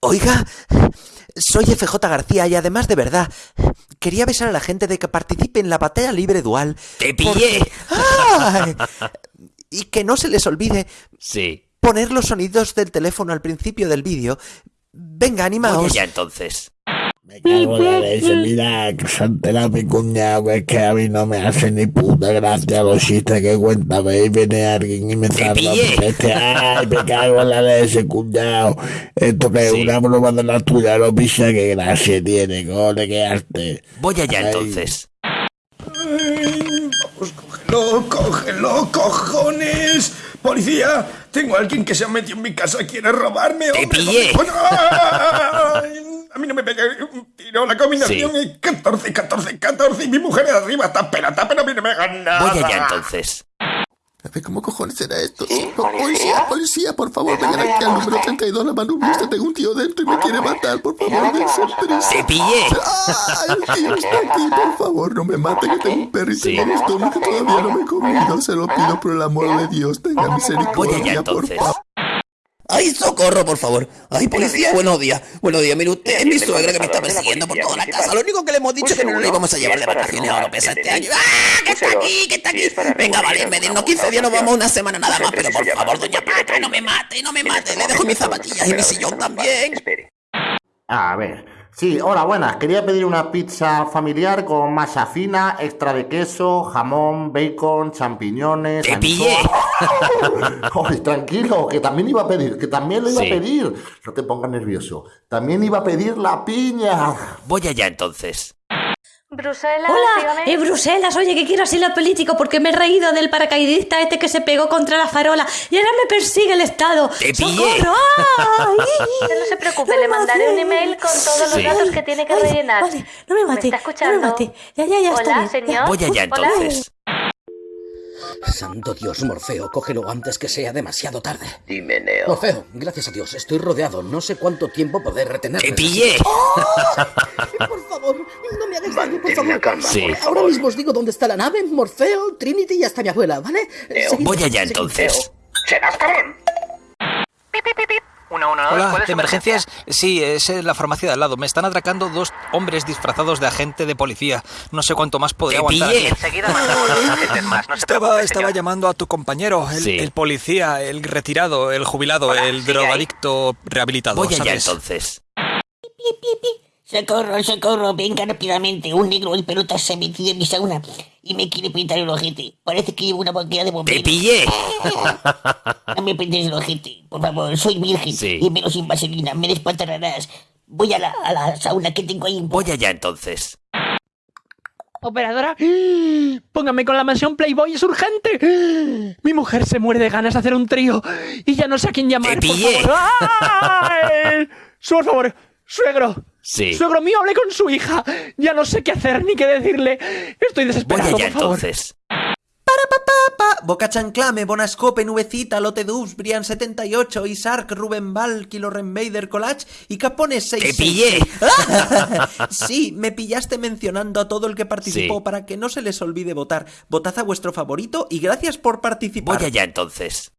Oiga, soy FJ García y además de verdad, quería avisar a la gente de que participe en la batalla libre dual. ¡Te pillé! Y que no se les olvide Sí. poner los sonidos del teléfono al principio del vídeo. Venga, Oye, animaos. ya entonces. Me cago en la leche, mira, que se entera mi cuñado, que es que a mí no me hace ni puta gracia los chistes que cuenta, ve, y viene alguien y me pillé. por este, ay, me cago en la leche, cuñado, esto que es Sí. una broma de la tuya, no pisa, que gracia tiene, cole, que arte. Voy allá Ay. entonces. Vamos, cógelo, cógelo, cojones. Policía, tengo a alguien que se ha metido en mi casa, quiere robarme. Te hombre, pillé. Ay, A mí no me pegue un tiro, la combinación Sí. es 14, 14, 14 y mi mujer de arriba está pelata, pero a mí no me hagan nada. Voy allá entonces. A ver, ¿cómo cojones será esto? Sí, po- policía, policía, por favor, vengan aquí al número 32, la manubista. Tengo un tío dentro y me quiere matar. Por favor, dense prisa. ¡Te pillé! ¡Ah! El tío está aquí, por favor, no me mate, que tengo un perrito Sí. en el estómago que todavía no me he comido. Se lo pido por el amor de Dios. Tenga Voy allá misericordia, por entonces. favor. ¡Ay, socorro, por favor! ¡Ay, policía! Buenos días. Buenos días, mire usted, es mi suegra que me está persiguiendo por toda la casa. Lo único que le hemos dicho es que no le íbamos a llevar de vacaciones a Oropesa este año. ¡Ah, que está aquí, que está aquí! Venga, vale, medirnos 15 días, nos vamos una semana nada más, pero por favor, doña Pata, no me mate, no me mate. Le dejo mis zapatillas y mi sillón también. A ver. Sí, hola, buenas. Quería pedir una pizza familiar con masa fina, extra de queso, jamón, bacon, champiñones. ¡Te pillé! Ay, tranquilo, que también iba a pedir, que también lo iba Sí. a pedir. No te pongas nervioso. También iba a pedir la piña. Voy allá entonces. Bruselas, Hola, dígame. eh, Bruselas, oye, que quiero asilo político porque me he reído del paracaidista este que se pegó contra la farola y ahora me persigue el Estado. ¡Te pillé! ¡Socorro! No se preocupe, No me le mandaré un email con todos los Sí. datos que tiene que Ay, rellenar. Vale, no me mate. está escuchando? No me mate. Ya, ya, ya, está Hola, bien. señor. Voy allá Hola. entonces. Santo Dios, Morfeo, cógelo antes que sea demasiado tarde. Dime, Neo. Morfeo, gracias a Dios, estoy rodeado. No sé cuánto tiempo poder retenerlo. ¡Te pillé! No por Mantén la favor. calma, Sí. por Ahora favor. mismo os digo dónde está la nave, Morfeo, Trinity y hasta mi abuela, ¿vale? Seguid, Voy allá entonces. ¡Serás cabrón! Hola, ¿de emergencias? Sí, es en la farmacia de al lado. Me están atracando dos hombres disfrazados de agente de policía. No sé cuánto más podré ¡Te aguantar aquí. Enseguida más, no Estaba, estaba llamando a tu compañero, el, Sí. el policía, el retirado, el jubilado, Hola, el sigue ahí. drogadicto rehabilitado. Voy allá ¿sabes? entonces. Socorro, socorro, venga rápidamente. Un negro en pelotas se ha metido en mi sauna y me quiere pintar el ojete. Parece que llevo una boquilla de ¡Te bombero. pillé! No me pintes el ojete, por favor. Soy virgen Sí. y menos sin vaselina. Me despantarás. Voy a la, a la sauna que tengo ahí. Voy allá entonces. Operadora, póngame con la mansión Playboy, es urgente. Mi mujer se muere de ganas de hacer un trío y ya no sé a quién llamar. ¡Te por pillé! favor. ¡Ay! Por favor, suegro. Sí. Suegro mío, hablé con su hija. Ya no sé qué hacer ni qué decirle. Estoy Voy desesperado, allá por favor. entonces. Pa, Boca Chanclame, Bonascope, Nubecita, Lote Dubs, Brian 78, Isark, Ruben Val, Kilo Renvader, Collage y Capones 6. ¡Te pillé! sí, me pillaste mencionando a todo el que participó Sí. para que no se les olvide votar. Votad a vuestro favorito y gracias por participar. Voy allá entonces.